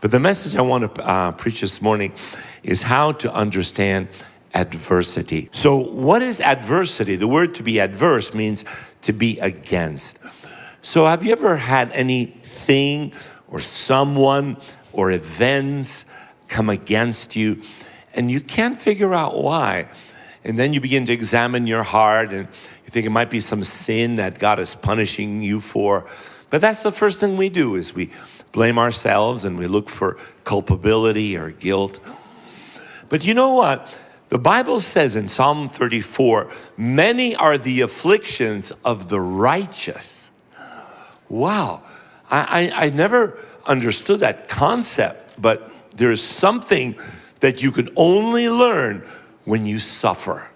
But the message I want to uh, preach this morning is how to understand adversity. So, what is adversity? The word to be adverse means to be against. So, have you ever had anything or someone or events come against you and you can't figure out why? And then you begin to examine your heart and you think it might be some sin that God is punishing you for. But that's the first thing we do is we blame ourselves and we look for culpability or guilt. But you know what? The Bible says in Psalm 34, many are the afflictions of the righteous. Wow, I, I, I never understood that concept, but there's something that you can only learn when you suffer.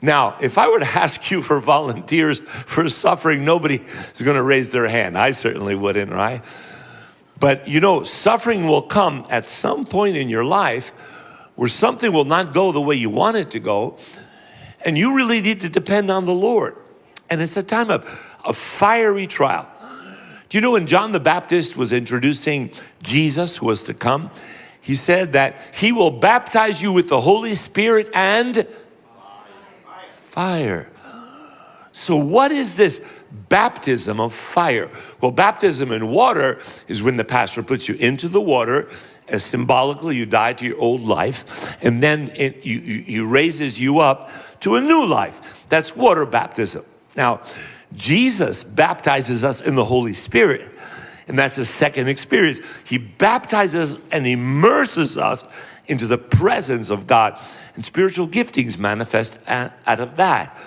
Now, if I were to ask you for volunteers for suffering, nobody is going to raise their hand. I certainly wouldn't, right? But you know, suffering will come at some point in your life where something will not go the way you want it to go, and you really need to depend on the Lord. And it's a time of a fiery trial. Do you know when John the Baptist was introducing Jesus who was to come, he said that he will baptize you with the Holy Spirit and fire. So what is this baptism of fire? Well, baptism in water is when the pastor puts you into the water as symbolically you die to your old life and then it you, you, raises you up to a new life. That's water baptism. Now, Jesus baptizes us in the Holy Spirit. And that's a second experience. He baptizes and immerses us into the presence of God. And spiritual giftings manifest out of that.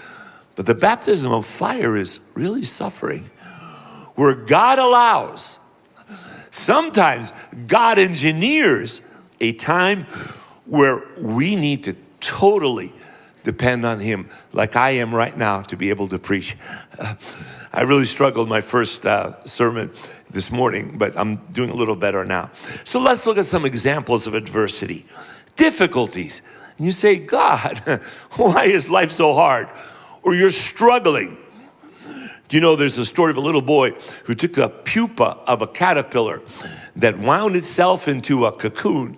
But the baptism of fire is really suffering, where God allows, sometimes God engineers a time where we need to totally depend on Him, like I am right now to be able to preach. I really struggled my first uh, sermon this morning, but I'm doing a little better now. So let's look at some examples of adversity, difficulties. And you say, God, why is life so hard? Or you're struggling. Do you know there's a story of a little boy who took a pupa of a caterpillar that wound itself into a cocoon.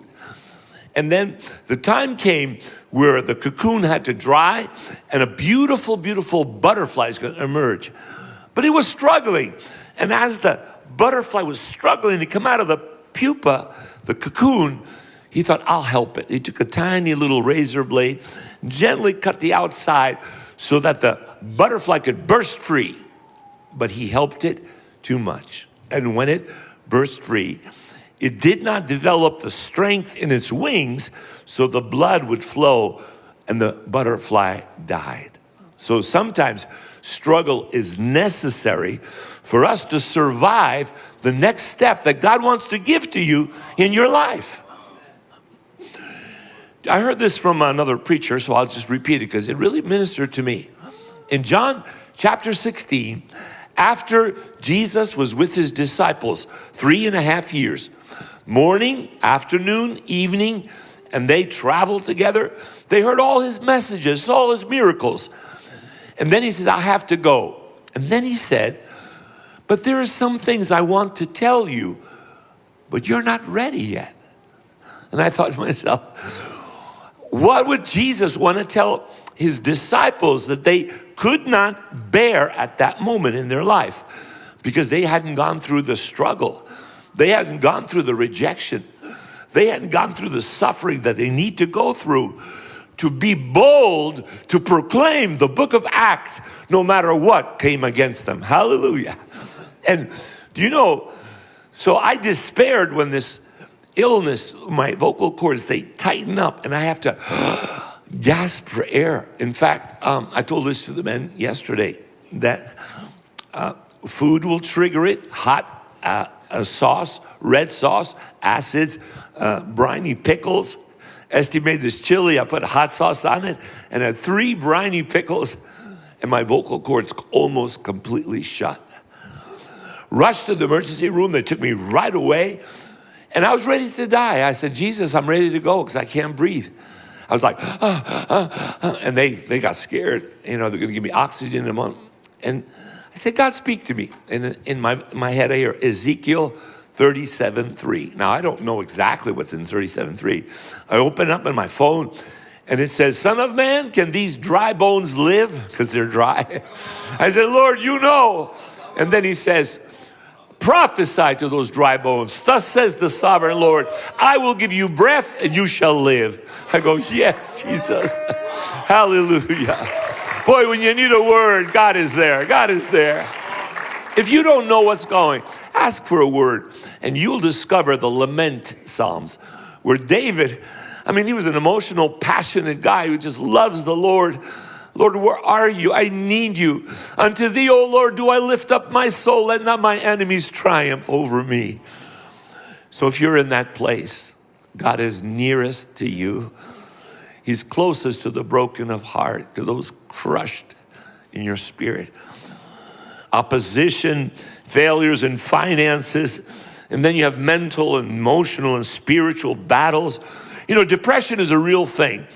And then the time came where the cocoon had to dry and a beautiful, beautiful butterfly is going to emerge. But he was struggling. And as the butterfly was struggling to come out of the pupa, the cocoon, he thought, I'll help it. He took a tiny little razor blade, gently cut the outside so that the butterfly could burst free. But he helped it too much. And when it burst free, it did not develop the strength in its wings so the blood would flow and the butterfly died. So sometimes struggle is necessary for us to survive the next step that God wants to give to you in your life. I heard this from another preacher, so I'll just repeat it because it really ministered to me. In John chapter 16, after Jesus was with his disciples three and a half years, morning, afternoon, evening, and they traveled together, they heard all his messages, all his miracles. And then he said, I have to go. And then he said, but there are some things I want to tell you, but you're not ready yet. And I thought to myself, what would Jesus want to tell his disciples that they could not bear at that moment in their life because they hadn't gone through the struggle. They hadn't gone through the rejection. They hadn't gone through the suffering that they need to go through to be bold to proclaim the book of Acts no matter what came against them. Hallelujah. And do you know, so I despaired when this illness, my vocal cords, they tighten up and I have to gasp for air. In fact, um, I told this to the men yesterday that uh, food will trigger it, hot uh, sauce, red sauce, acids, uh, briny pickles. Esty made this chili, I put hot sauce on it and had three briny pickles and my vocal cords almost completely shut rushed to the emergency room. They took me right away. And I was ready to die. I said, Jesus, I'm ready to go because I can't breathe. I was like, ah, ah, ah. and they, they got scared. You know, they're going to give me oxygen in a month. And I said, God, speak to me. And in my, my head, I hear Ezekiel 37.3. Now, I don't know exactly what's in 37.3. I open up in my phone and it says, Son of man, can these dry bones live? Because they're dry. I said, Lord, you know. And then he says, prophesy to those dry bones. Thus says the sovereign Lord, I will give you breath and you shall live. I go, yes, Jesus. Hallelujah. Boy, when you need a word, God is there. God is there. If you don't know what's going, ask for a word and you'll discover the lament psalms where David, I mean, he was an emotional, passionate guy who just loves the Lord. Lord, where are you? I need you. Unto thee, O Lord, do I lift up my soul. Let not my enemies triumph over me. So if you're in that place, God is nearest to you. He's closest to the broken of heart, to those crushed in your spirit. Opposition, failures in finances, and then you have mental and emotional and spiritual battles. You know, depression is a real thing.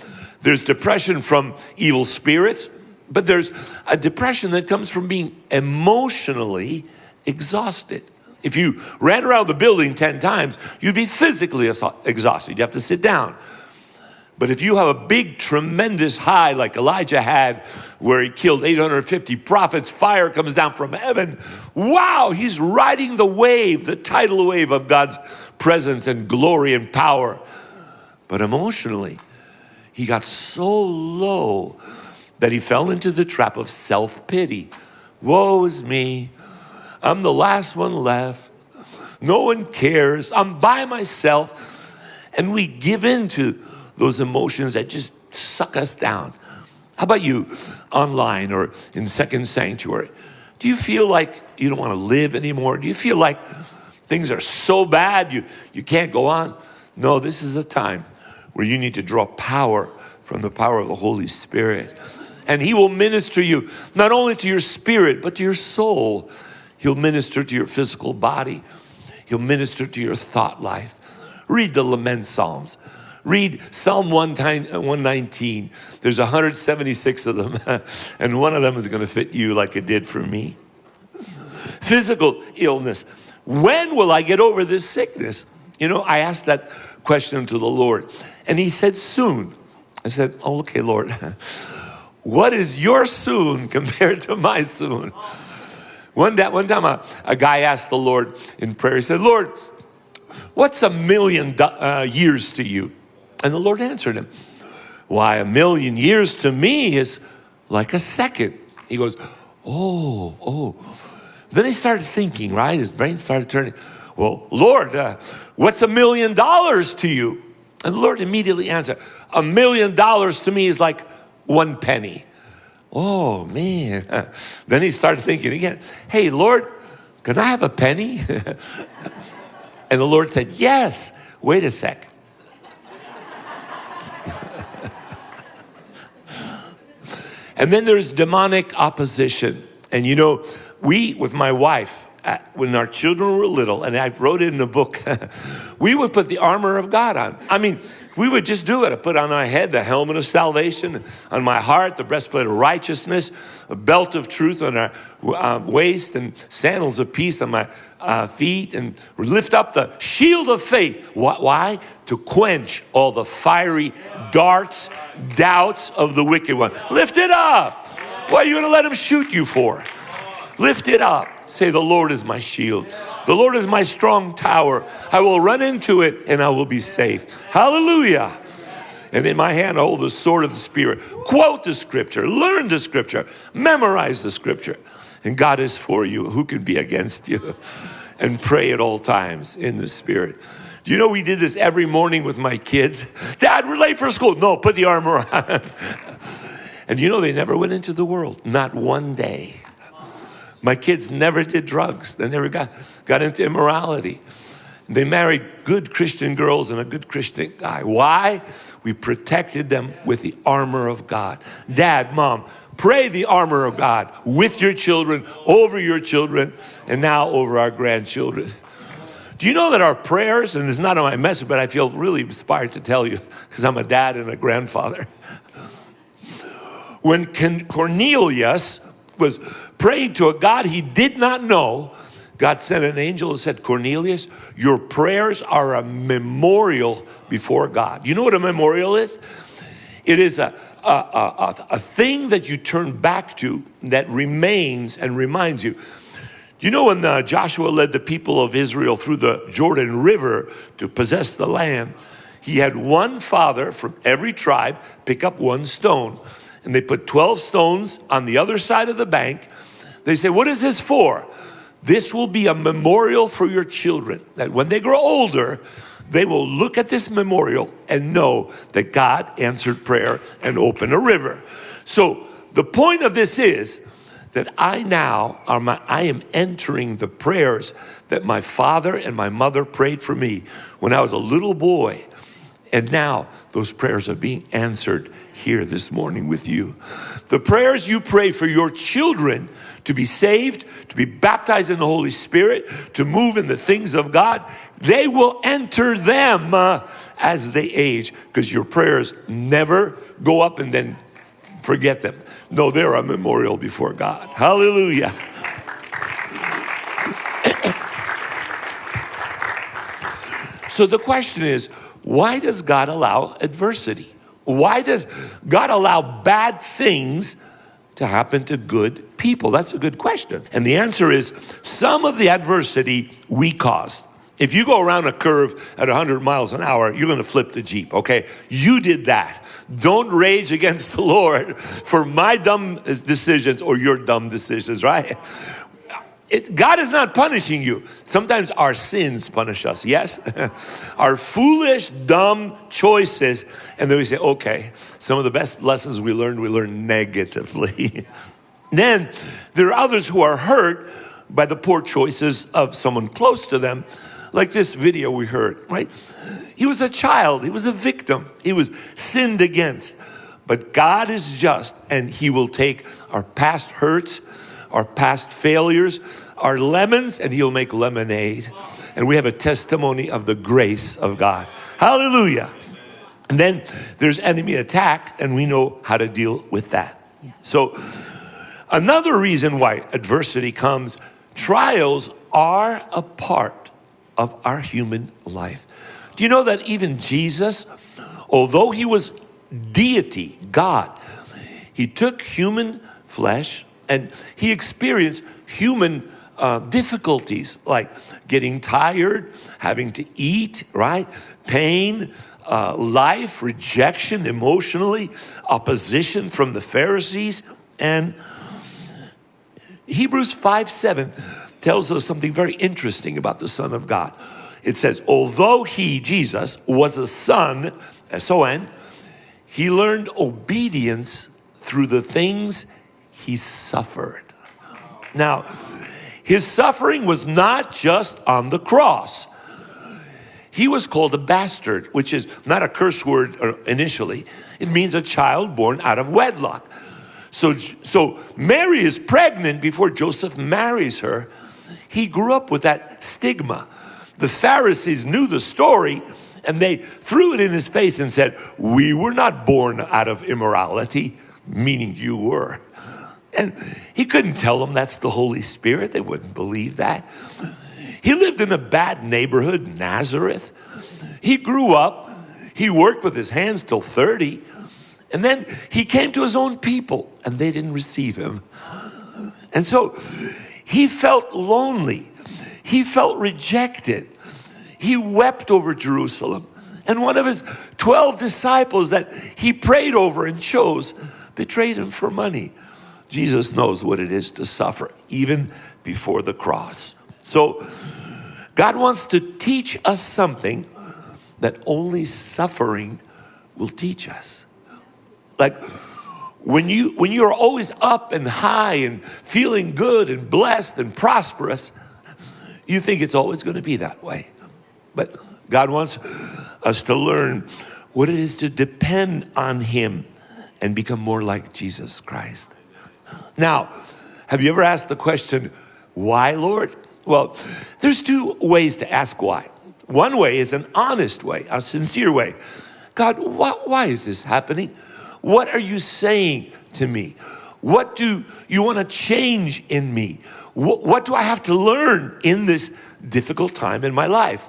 There's depression from evil spirits, but there's a depression that comes from being emotionally exhausted. If you ran around the building 10 times, you'd be physically exhausted. You'd have to sit down. But if you have a big, tremendous high like Elijah had, where he killed 850 prophets, fire comes down from heaven. Wow, he's riding the wave, the tidal wave of God's presence and glory and power. But emotionally, he got so low that he fell into the trap of self-pity. Woe is me. I'm the last one left. No one cares. I'm by myself. And we give in to those emotions that just suck us down. How about you online or in Second Sanctuary? Do you feel like you don't want to live anymore? Do you feel like things are so bad you, you can't go on? No, this is a time where you need to draw power from the power of the Holy Spirit. And He will minister you not only to your spirit, but to your soul. He'll minister to your physical body. He'll minister to your thought life. Read the lament Psalms. Read Psalm 119. Uh, There's 176 of them, and one of them is going to fit you like it did for me. Physical illness. When will I get over this sickness? You know, I asked that question to the Lord. And he said, soon. I said, okay, Lord, what is your soon compared to my soon? One, day, one time a, a guy asked the Lord in prayer, he said, Lord, what's a million uh, years to you? And the Lord answered him, why a million years to me is like a second. He goes, oh, oh. Then he started thinking, right? His brain started turning. Well, Lord, uh, what's a million dollars to you? And the Lord immediately answered, a million dollars to me is like one penny. Oh, man. Then he started thinking again, hey, Lord, can I have a penny? and the Lord said, yes. Wait a sec. and then there's demonic opposition. And you know, we, with my wife, when our children were little, and I wrote it in the book, we would put the armor of God on. I mean, we would just do it. I put on our head the helmet of salvation, on my heart the breastplate of righteousness, a belt of truth on our uh, waist, and sandals of peace on my uh, feet, and lift up the shield of faith. Why? To quench all the fiery darts, doubts of the wicked one. Lift it up. What are you going to let him shoot you for? Lift it up. Say, the Lord is my shield. The Lord is my strong tower. I will run into it and I will be safe. Hallelujah. And in my hand, I hold the sword of the Spirit. Quote the scripture, learn the scripture, memorize the scripture. And God is for you. Who can be against you? And pray at all times in the Spirit. Do you know we did this every morning with my kids? Dad, we're late for school. No, put the armor on. and you know they never went into the world, not one day. My kids never did drugs. They never got, got into immorality. They married good Christian girls and a good Christian guy. Why? We protected them with the armor of God. Dad, mom, pray the armor of God with your children, over your children, and now over our grandchildren. Do you know that our prayers, and it's not on my message, but I feel really inspired to tell you because I'm a dad and a grandfather. When Cornelius was praying to a God he did not know, God sent an angel and said, Cornelius, your prayers are a memorial before God. You know what a memorial is? It is a, a, a, a thing that you turn back to that remains and reminds you. You know when uh, Joshua led the people of Israel through the Jordan River to possess the land, he had one father from every tribe pick up one stone. And they put 12 stones on the other side of the bank. They say, what is this for? This will be a memorial for your children, that when they grow older, they will look at this memorial and know that God answered prayer and opened a river. So the point of this is that I now are my, I am entering the prayers that my father and my mother prayed for me when I was a little boy. And now those prayers are being answered here this morning with you. The prayers you pray for your children to be saved, to be baptized in the Holy Spirit, to move in the things of God, they will enter them uh, as they age because your prayers never go up and then forget them. No, they're a memorial before God. Hallelujah. so the question is, why does God allow adversity? Why does God allow bad things to happen to good people? That's a good question. And the answer is some of the adversity we caused. If you go around a curve at 100 miles an hour, you're going to flip the Jeep, okay? You did that. Don't rage against the Lord for my dumb decisions or your dumb decisions, right? It, God is not punishing you. Sometimes our sins punish us, yes? our foolish, dumb choices. And then we say, okay, some of the best lessons we learned, we learned negatively. then there are others who are hurt by the poor choices of someone close to them, like this video we heard, right? He was a child, he was a victim, he was sinned against. But God is just, and He will take our past hurts our past failures our lemons and he'll make lemonade. And we have a testimony of the grace of God. Hallelujah. And then there's enemy attack and we know how to deal with that. So another reason why adversity comes, trials are a part of our human life. Do you know that even Jesus, although he was deity, God, he took human flesh and he experienced human uh, difficulties like getting tired, having to eat, right? Pain, uh, life, rejection emotionally, opposition from the Pharisees. And Hebrews 5 7 tells us something very interesting about the Son of God. It says, although he, Jesus, was a son, S-O-N, he learned obedience through the things he suffered. Now, his suffering was not just on the cross. He was called a bastard, which is not a curse word uh, initially. It means a child born out of wedlock. So, so Mary is pregnant before Joseph marries her. He grew up with that stigma. The Pharisees knew the story and they threw it in his face and said, we were not born out of immorality, meaning you were. And he couldn't tell them that's the Holy Spirit. They wouldn't believe that. He lived in a bad neighborhood, Nazareth. He grew up. He worked with his hands till 30. And then he came to his own people and they didn't receive him. And so he felt lonely. He felt rejected. He wept over Jerusalem. And one of his 12 disciples that he prayed over and chose betrayed him for money. Jesus knows what it is to suffer, even before the cross. So God wants to teach us something that only suffering will teach us. Like when you when you're always up and high and feeling good and blessed and prosperous, you think it's always going to be that way. But God wants us to learn what it is to depend on him and become more like Jesus Christ. Now, have you ever asked the question, why, Lord? Well, there's two ways to ask why. One way is an honest way, a sincere way. God, why, is this happening? What are you saying to me? What do you want to change in me? Wh- what do I have to learn in this difficult time in my life?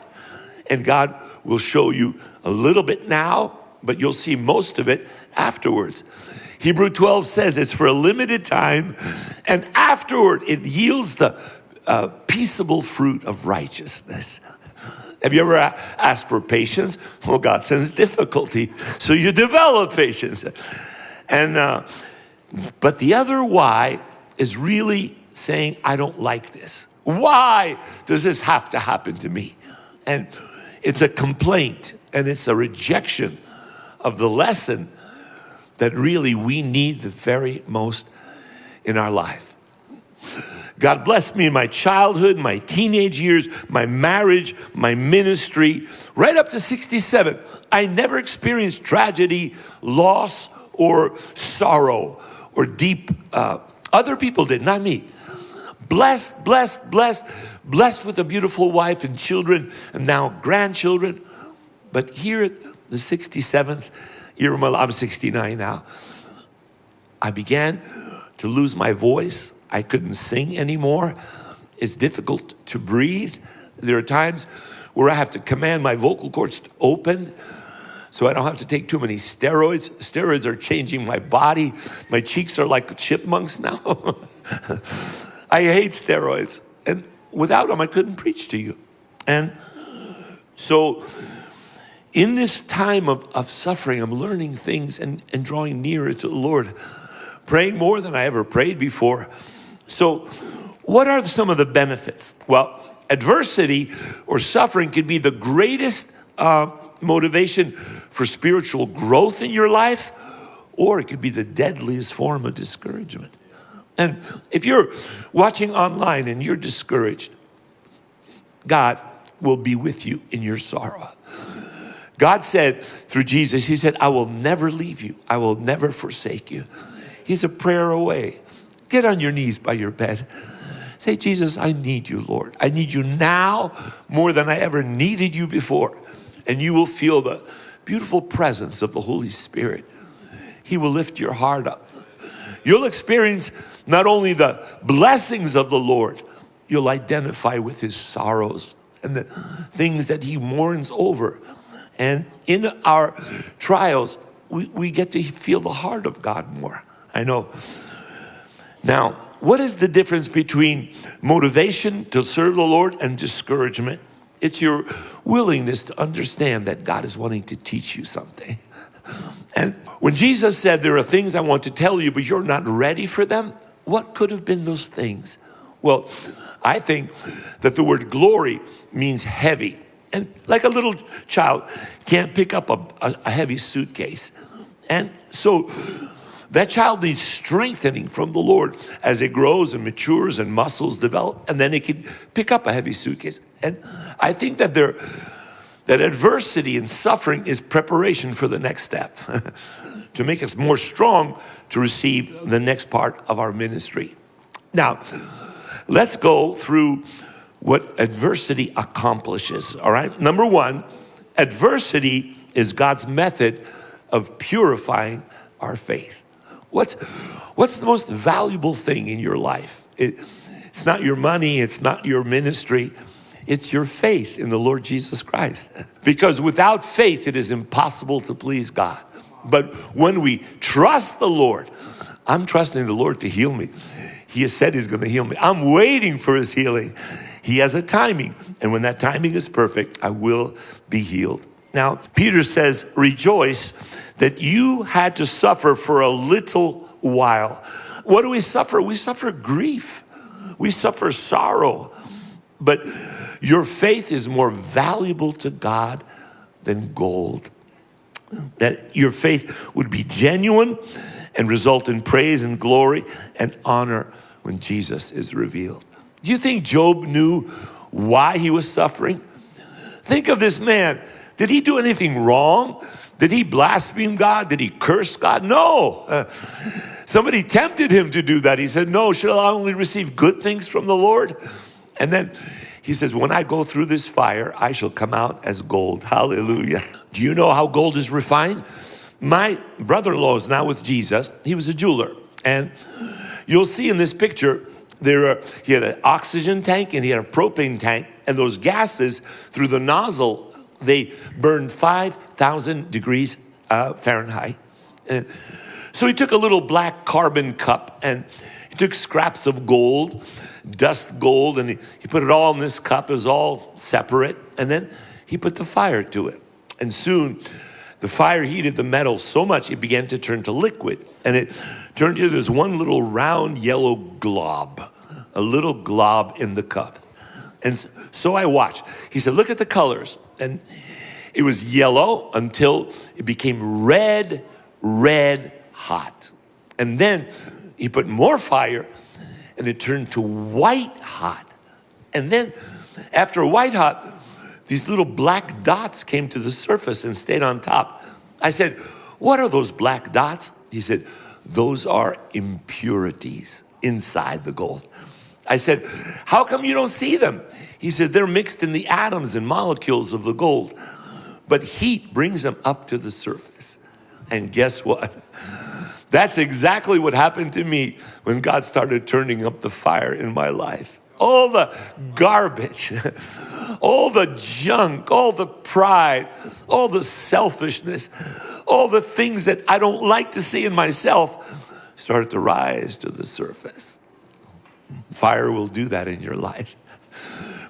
And God will show you a little bit now, but you'll see most of it afterwards. Hebrew 12 says it's for a limited time, and afterward it yields the uh, peaceable fruit of righteousness. Have you ever asked for patience? Well, God sends difficulty, so you develop patience. And uh, but the other why is really saying, I don't like this. Why does this have to happen to me? And it's a complaint and it's a rejection of the lesson that really we need the very most in our life. God blessed me in my childhood, my teenage years, my marriage, my ministry, right up to 67. I never experienced tragedy, loss, or sorrow or deep. Uh, other people did, not me. Blessed, blessed, blessed, blessed with a beautiful wife and children, and now grandchildren. But here at the 67th, year, I'm 69 now. I began to lose my voice. I couldn't sing anymore. It's difficult to breathe. There are times where I have to command my vocal cords to open so I don't have to take too many steroids. Steroids are changing my body. My cheeks are like chipmunks now. I hate steroids. And without them, I couldn't preach to you. And so in this time of, of suffering, I'm learning things and, and drawing nearer to the Lord, praying more than I ever prayed before. So, what are some of the benefits? Well, adversity or suffering can be the greatest uh, motivation for spiritual growth in your life, or it could be the deadliest form of discouragement. And if you're watching online and you're discouraged, God will be with you in your sorrow. God said through Jesus, He said, I will never leave you. I will never forsake you. He's a prayer away. Get on your knees by your bed. Say, Jesus, I need you, Lord. I need you now more than I ever needed you before. And you will feel the beautiful presence of the Holy Spirit. He will lift your heart up. You'll experience not only the blessings of the Lord, you'll identify with his sorrows and the things that he mourns over and in our trials, we, we get to feel the heart of God more. I know. Now, what is the difference between motivation to serve the Lord and discouragement? It's your willingness to understand that God is wanting to teach you something. And when Jesus said, There are things I want to tell you, but you're not ready for them, what could have been those things? Well, I think that the word glory means heavy. And like a little child can't pick up a, a, a heavy suitcase. And so that child needs strengthening from the Lord as it grows and matures and muscles develop, and then it can pick up a heavy suitcase. And I think that there, that adversity and suffering is preparation for the next step to make us more strong to receive the next part of our ministry. Now, let's go through what adversity accomplishes, all right? Number one, adversity is God's method of purifying our faith. What's, what's the most valuable thing in your life? It, it's not your money, it's not your ministry, it's your faith in the Lord Jesus Christ. Because without faith, it is impossible to please God. But when we trust the Lord, I'm trusting the Lord to heal me. He has said He's going to heal me. I'm waiting for His healing. He has a timing. And when that timing is perfect, I will be healed. Now, Peter says, rejoice that you had to suffer for a little while. What do we suffer? We suffer grief. We suffer sorrow. But your faith is more valuable to God than gold. That your faith would be genuine and result in praise and glory and honor when Jesus is revealed. Do you think Job knew why he was suffering? Think of this man. Did he do anything wrong? Did he blaspheme God? Did he curse God? No. Uh, somebody tempted him to do that. He said, No, shall I only receive good things from the Lord? And then he says, When I go through this fire, I shall come out as gold. Hallelujah. Do you know how gold is refined? My brother in law is now with Jesus. He was a jeweler. And you'll see in this picture There are, he had an oxygen tank and he had a propane tank, and those gases through the nozzle, they burned 5,000 degrees uh, Fahrenheit. And so he took a little black carbon cup and he took scraps of gold, dust gold, and he, he put it all in this cup. It was all separate. And then he put the fire to it. And soon the fire heated the metal so much it began to turn to liquid. And it turned into this one little round yellow glob, a little glob in the cup. And so I watched. He said, Look at the colors. And it was yellow until it became red, red hot. And then he put more fire and it turned to white hot. And then after white hot, these little black dots came to the surface and stayed on top. I said, What are those black dots? He said, Those are impurities inside the gold. I said, How come you don't see them? He said, They're mixed in the atoms and molecules of the gold. But heat brings them up to the surface. And guess what? That's exactly what happened to me when God started turning up the fire in my life all the garbage, all the junk, all the pride, all the selfishness, all the things that I don't like to see in myself started to rise to the surface. Fire will do that in your life.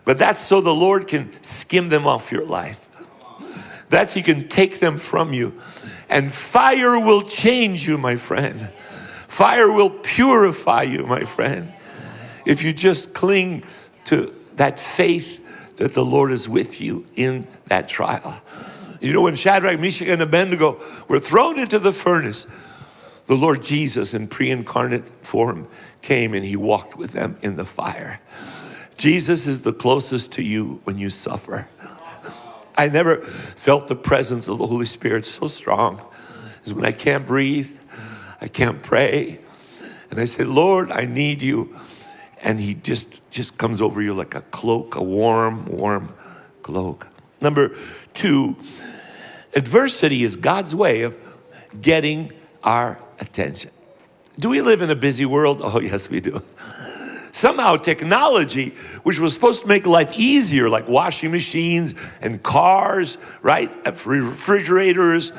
But that's so the Lord can skim them off your life. That's He can take them from you. And fire will change you, my friend. Fire will purify you, my friend if you just cling to that faith that the Lord is with you in that trial. You know, when Shadrach, Meshach, and Abednego were thrown into the furnace, the Lord Jesus in pre incarnate form came and he walked with them in the fire. Jesus is the closest to you when you suffer. I never felt the presence of the Holy Spirit so strong as when I can't breathe, I can't pray, and I say, Lord, I need you and he just just comes over you like a cloak, a warm, warm cloak. Number two, adversity is God's way of getting our attention. Do we live in a busy world? Oh, yes, we do. Somehow, technology, which was supposed to make life easier, like washing machines and cars, right? Refrigerators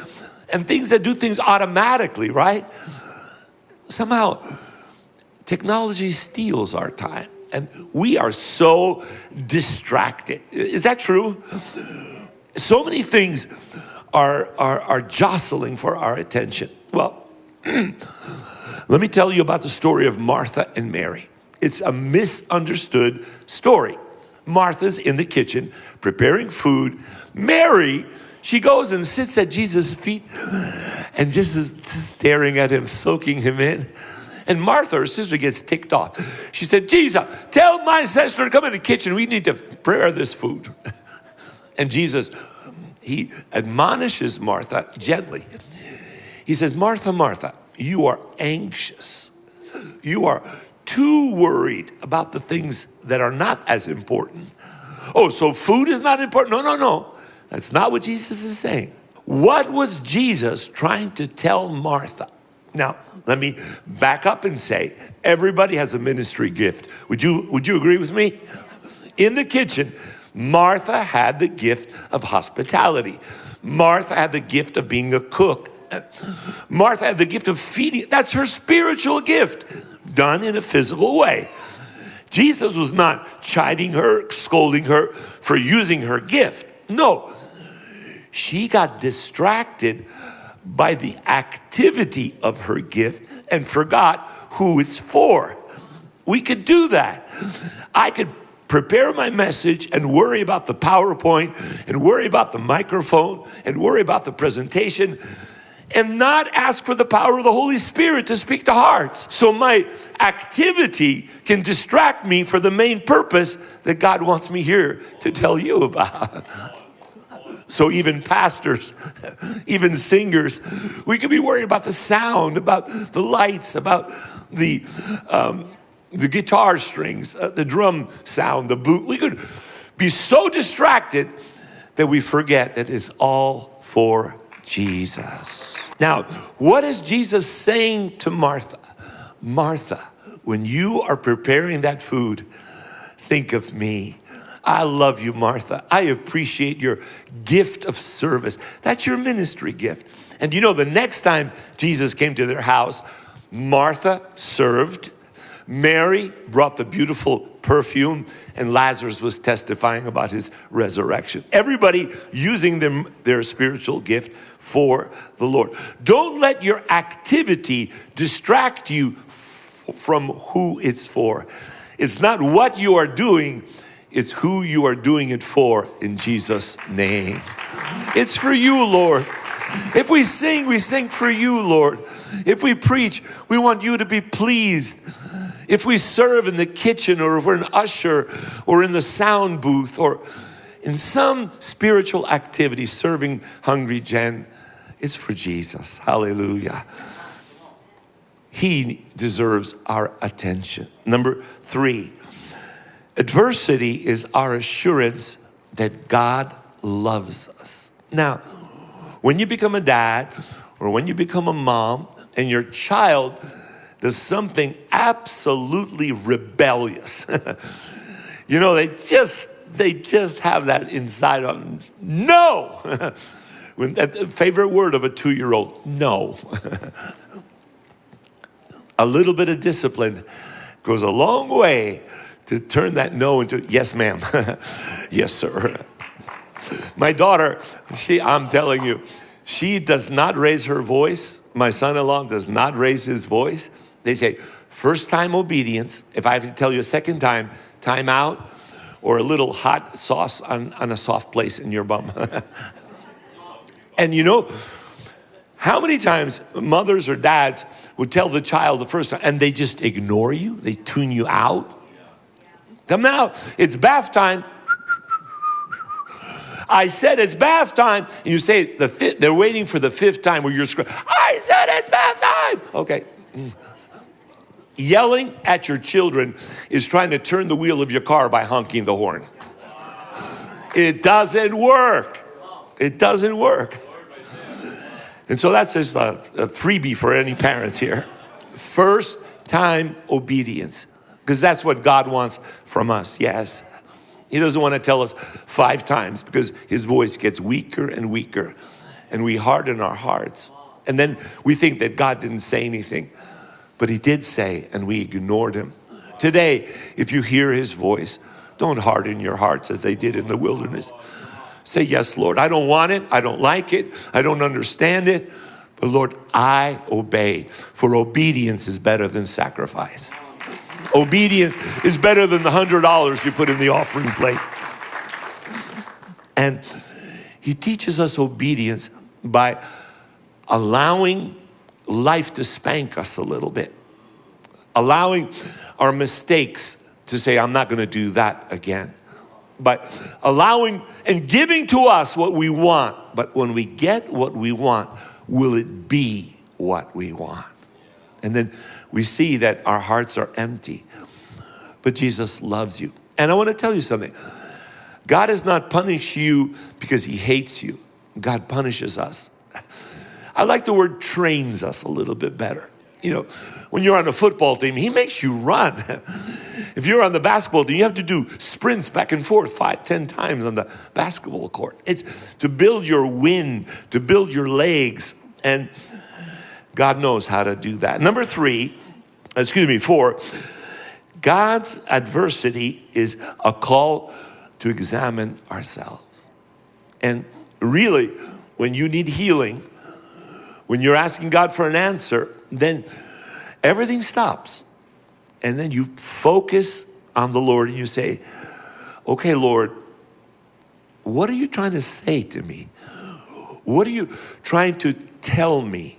and things that do things automatically, right? Somehow, Technology steals our time, and we are so distracted. Is that true? So many things are, are, are jostling for our attention. Well, let me tell you about the story of Martha and Mary. It's a misunderstood story. Martha's in the kitchen preparing food. Mary, she goes and sits at Jesus' feet and just is staring at him, soaking him in. And Martha, her sister, gets ticked off. She said, Jesus, tell my sister to come in the kitchen. We need to prepare this food. And Jesus, he admonishes Martha gently. He says, Martha, Martha, you are anxious. You are too worried about the things that are not as important. Oh, so food is not important? No, no, no. That's not what Jesus is saying. What was Jesus trying to tell Martha? Now, let me back up and say everybody has a ministry gift. Would you, would you agree with me? In the kitchen, Martha had the gift of hospitality. Martha had the gift of being a cook. Martha had the gift of feeding. That's her spiritual gift, done in a physical way. Jesus was not chiding her, scolding her for using her gift. No, she got distracted by the activity of her gift and forgot who it's for. We could do that. I could prepare my message and worry about the PowerPoint and worry about the microphone and worry about the presentation and not ask for the power of the Holy Spirit to speak to hearts. So my activity can distract me for the main purpose that God wants me here to tell you about. So even pastors, even singers, we could be worried about the sound, about the lights, about the um, the guitar strings, uh, the drum sound, the boot. We could be so distracted that we forget that it's all for Jesus. Now, what is Jesus saying to Martha? Martha, when you are preparing that food, think of me. I love you, Martha. I appreciate your gift of service. That's your ministry gift. And you know, the next time Jesus came to their house, Martha served, Mary brought the beautiful perfume, and Lazarus was testifying about his resurrection. Everybody using them, their spiritual gift for the Lord. Don't let your activity distract you from who it's for. It's not what you are doing, it's who you are doing it for in Jesus' name. It's for you, Lord. If we sing, we sing for you, Lord. If we preach, we want you to be pleased. If we serve in the kitchen or if we're an usher or in the sound booth or in some spiritual activity serving Hungry Gen, it's for Jesus. Hallelujah. He deserves our attention. Number three, adversity is our assurance that God loves us. Now, when you become a dad or when you become a mom and your child does something absolutely rebellious, you know, they just they just have that inside of them. No! that favorite word of a two-year-old, no. a little bit of discipline goes a long way to turn that no into yes, ma'am, yes, sir. My daughter, she, I'm telling you, she does not raise her voice. My son-in-law does not raise his voice. They say, first time obedience. If I have to tell you a second time, time out, or a little hot sauce on, on a soft place in your bum. And you know, how many times mothers or dads would tell the child the first time and they just ignore you, they tune you out. Come now, it's bath time. I said it's bath time. And you say the fifth, they're waiting for the fifth time where you're screaming, I said it's bath time. Okay. Mm. Yelling at your children is trying to turn the wheel of your car by honking the horn. It doesn't work. It doesn't work. And so that's just a, a freebie for any parents here. First time obedience, because that's what God wants from us, yes. He doesn't want to tell us five times because his voice gets weaker and weaker and we harden our hearts. And then we think that God didn't say anything, but he did say and we ignored him. Today, if you hear his voice, don't harden your hearts as they did in the wilderness. Say, yes, Lord, I don't want it. I don't like it. I don't understand it. But Lord, I obey. For obedience is better than sacrifice. Obedience is better than the hundred dollars you put in the offering plate. And he teaches us obedience by allowing life to spank us a little bit, allowing our mistakes to say, I'm not going to do that again but allowing and giving to us what we want. But when we get what we want, will it be what we want? And then we see that our hearts are empty. But Jesus loves you. And I want to tell you something. God does not punish you because he hates you. God punishes us. I like the word trains us a little bit better. You know, when you're on a football team, he makes you run. if you're on the basketball team, you have to do sprints back and forth five, ten times on the basketball court. It's to build your wind, to build your legs, and God knows how to do that. Number three, excuse me, four, God's adversity is a call to examine ourselves. And really, when you need healing, when you're asking God for an answer, then everything stops. And then you focus on the Lord and you say, okay, Lord, what are you trying to say to me? What are you trying to tell me?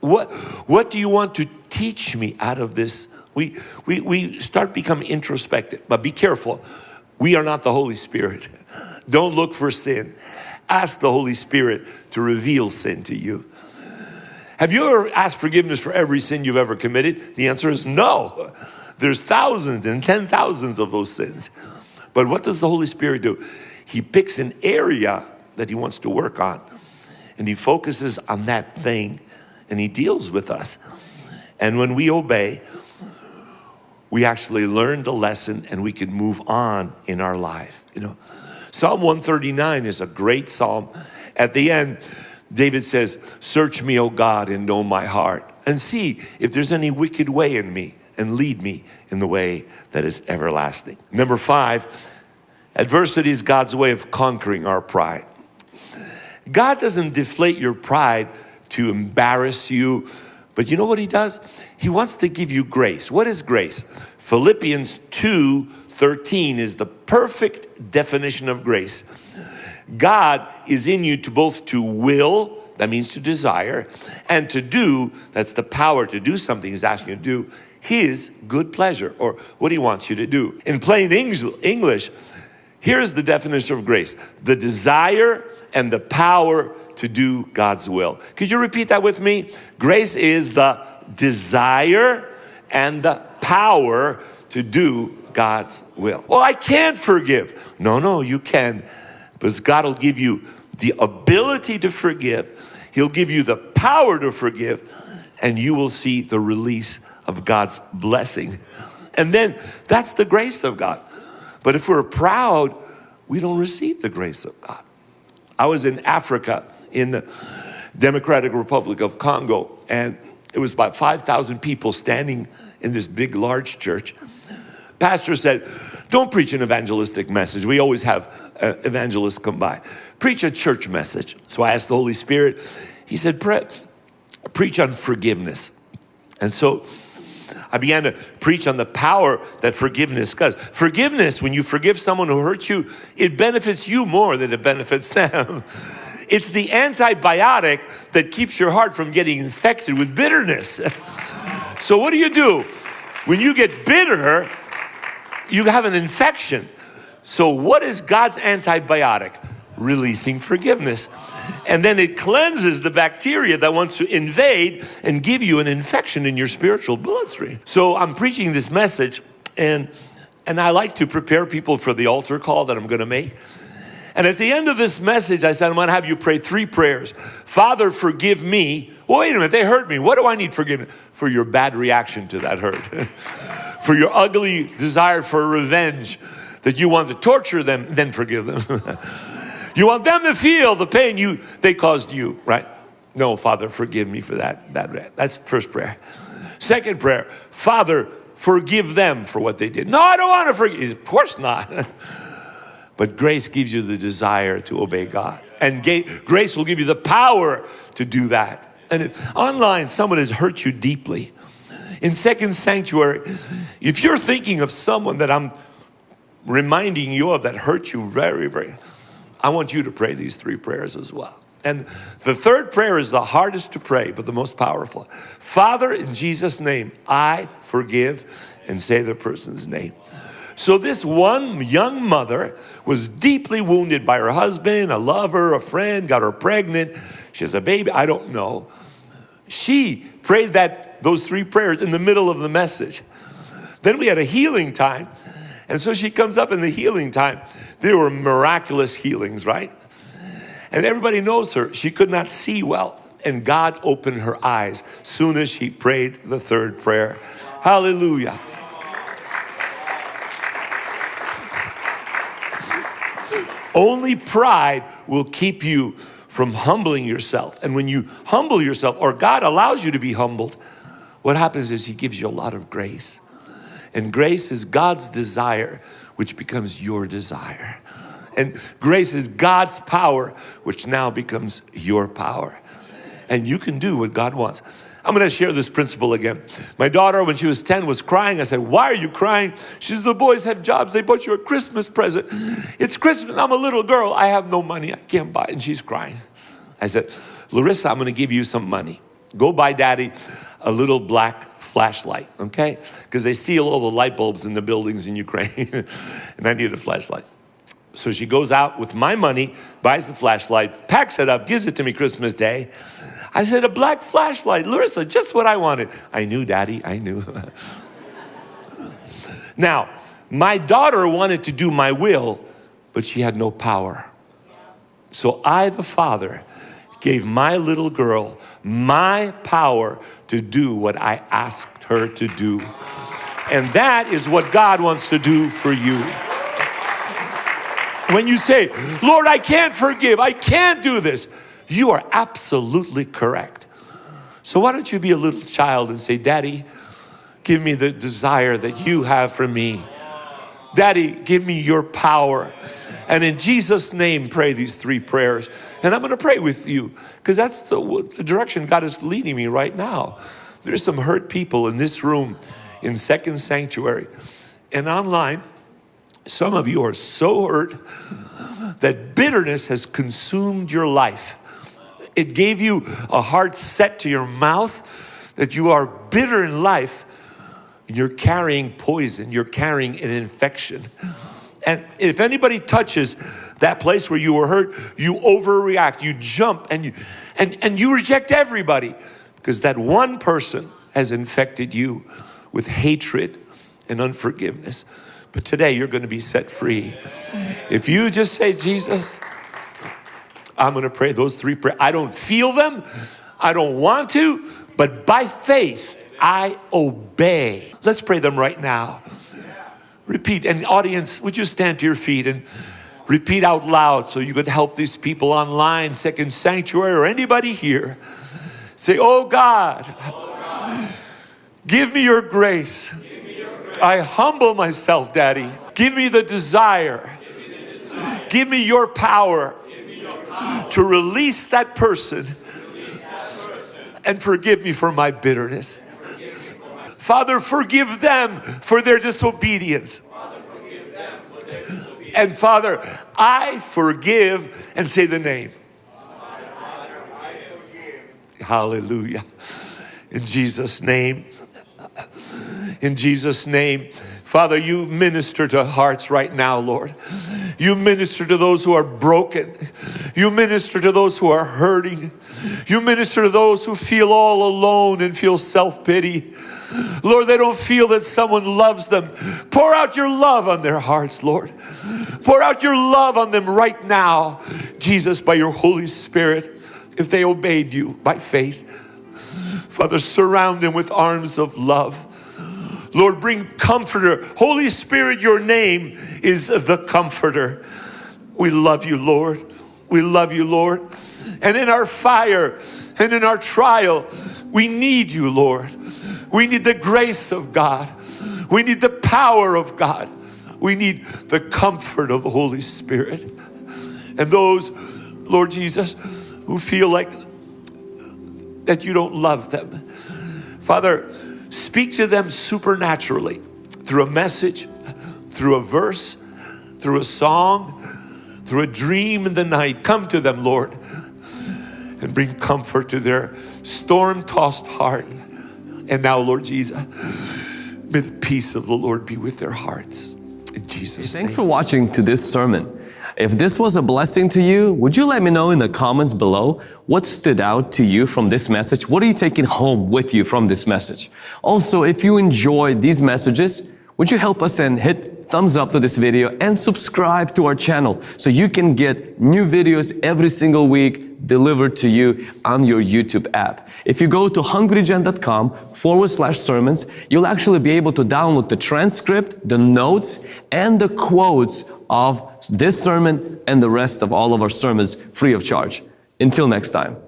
What, what do you want to teach me out of this? We, we, we start becoming introspective, but be careful. We are not the Holy Spirit. Don't look for sin. Ask the Holy Spirit to reveal sin to you. Have you ever asked forgiveness for every sin you've ever committed? The answer is no. There's thousands and ten thousands of those sins. But what does the Holy Spirit do? He picks an area that he wants to work on and he focuses on that thing and he deals with us. And when we obey, we actually learn the lesson and we can move on in our life. You know, Psalm 139 is a great psalm. At the end, David says, Search me, O God, and know my heart, and see if there's any wicked way in me, and lead me in the way that is everlasting. Number five, adversity is God's way of conquering our pride. God doesn't deflate your pride to embarrass you, but you know what He does? He wants to give you grace. What is grace? Philippians 2 13 is the perfect definition of grace. God is in you to both to will, that means to desire, and to do, that's the power to do something he's asking you to do, his good pleasure, or what he wants you to do. In plain English, here's the definition of grace. The desire and the power to do God's will. Could you repeat that with me? Grace is the desire and the power to do God's will. Well, I can't forgive. No, no, you can. Because God will give you the ability to forgive. He'll give you the power to forgive and you will see the release of God's blessing. And then that's the grace of God. But if we're proud, we don't receive the grace of God. I was in Africa in the Democratic Republic of Congo and it was about 5,000 people standing in this big, large church. Pastor said, don't preach an evangelistic message. We always have uh, evangelists come by. Preach a church message. So I asked the Holy Spirit, he said, Pre preach on forgiveness. And so I began to preach on the power that forgiveness does. Forgiveness, when you forgive someone who hurts you, it benefits you more than it benefits them. It's the antibiotic that keeps your heart from getting infected with bitterness. So what do you do? When you get bitter, you have an infection. So what is God's antibiotic? Releasing forgiveness. And then it cleanses the bacteria that wants to invade and give you an infection in your spiritual bloodstream. So I'm preaching this message and, and I like to prepare people for the altar call that I'm gonna make. And at the end of this message, I said, I'm gonna have you pray three prayers. Father, forgive me. Well, wait a minute, they hurt me. What do I need forgiveness? For your bad reaction to that hurt. for your ugly desire for revenge, that you want to torture them, then forgive them. you want them to feel the pain you they caused you, right? No, Father, forgive me for that. that that's first prayer. Second prayer, Father, forgive them for what they did. No, I don't want to forgive. Of course not. but grace gives you the desire to obey God. And grace will give you the power to do that. And if online, someone has hurt you deeply. In Second Sanctuary, if you're thinking of someone that I'm reminding you of that hurt you very, very, I want you to pray these three prayers as well. And the third prayer is the hardest to pray, but the most powerful. Father, in Jesus' name, I forgive and say the person's name. So this one young mother was deeply wounded by her husband, a lover, a friend, got her pregnant. She has a baby, I don't know. She prayed that those three prayers in the middle of the message. Then we had a healing time. And so she comes up in the healing time. There were miraculous healings, right? And everybody knows her. She could not see well. And God opened her eyes soon as she prayed the third prayer. Hallelujah. Only pride will keep you from humbling yourself. And when you humble yourself, or God allows you to be humbled, what happens is He gives you a lot of grace. And grace is God's desire, which becomes your desire. And grace is God's power, which now becomes your power. And you can do what God wants. I'm going to share this principle again. My daughter, when she was 10, was crying. I said, why are you crying? She says, the boys have jobs. They bought you a Christmas present. It's Christmas. I'm a little girl. I have no money. I can't buy it. And she's crying. I said, Larissa, I'm going to give you some money. Go buy daddy a little black flashlight, okay? Because they steal all the light bulbs in the buildings in Ukraine, and I need a flashlight. So she goes out with my money, buys the flashlight, packs it up, gives it to me Christmas Day. I said, a black flashlight, Larissa, just what I wanted. I knew, Daddy, I knew. now, my daughter wanted to do my will, but she had no power. So I, the father, gave my little girl my power to do what I asked her to do. And that is what God wants to do for you. When you say, Lord, I can't forgive, I can't do this, you are absolutely correct. So why don't you be a little child and say, Daddy, give me the desire that you have for me. Daddy, give me your power. And in Jesus' name, pray these three prayers. And I'm going to pray with you because that's the, the, direction God is leading me right now. There's some hurt people in this room, in Second Sanctuary, and online. Some of you are so hurt that bitterness has consumed your life. It gave you a heart set to your mouth that you are bitter in life. You're carrying poison, you're carrying an infection. And if anybody touches that place where you were hurt, you overreact, you jump, and you, and, and you reject everybody because that one person has infected you with hatred and unforgiveness. But today you're going to be set free. If you just say, Jesus, I'm going to pray those three prayers. I don't feel them, I don't want to, but by faith, I obey. Let's pray them right now. Repeat. And audience, would you stand to your feet and repeat out loud so you could help these people online, Second Sanctuary, or anybody here? Say, Oh God, give me your grace. I humble myself, Daddy. Give me the desire. Give me your power to release that person and forgive me for my bitterness. Father, forgive them for their disobedience. And Father, I forgive and say the name. Hallelujah. In Jesus' name. In Jesus' name. Father, you minister to hearts right now, Lord. You minister to those who are broken. You minister to those who are hurting. You minister to those who feel all alone and feel self pity. Lord, they don't feel that someone loves them. Pour out your love on their hearts, Lord. Pour out your love on them right now, Jesus, by your Holy Spirit, if they obeyed you by faith. Father, surround them with arms of love. Lord, bring comforter. Holy Spirit, your name is the comforter. We love you, Lord. We love you, Lord. And in our fire and in our trial, we need you, Lord. We need the grace of God. We need the power of God. We need the comfort of the Holy Spirit. And those, Lord Jesus, who feel like that you don't love them. Father, speak to them supernaturally through a message, through a verse, through a song, through a dream in the night. Come to them, Lord, and bring comfort to their storm tossed heart. And now, Lord Jesus, may the peace of the Lord be with their hearts. Jesus' Thanks for watching to this sermon. If this was a blessing to you, would you let me know in the comments below what stood out to you from this message? What are you taking home with you from this message? Also, if you enjoyed these messages, would you help us and hit thumbs up to this video and subscribe to our channel so you can get new videos every single week delivered to you on your YouTube app. If you go to hungrygen.com forward slash sermons, you'll actually be able to download the transcript, the notes, and the quotes of this sermon and the rest of all of our sermons free of charge. Until next time.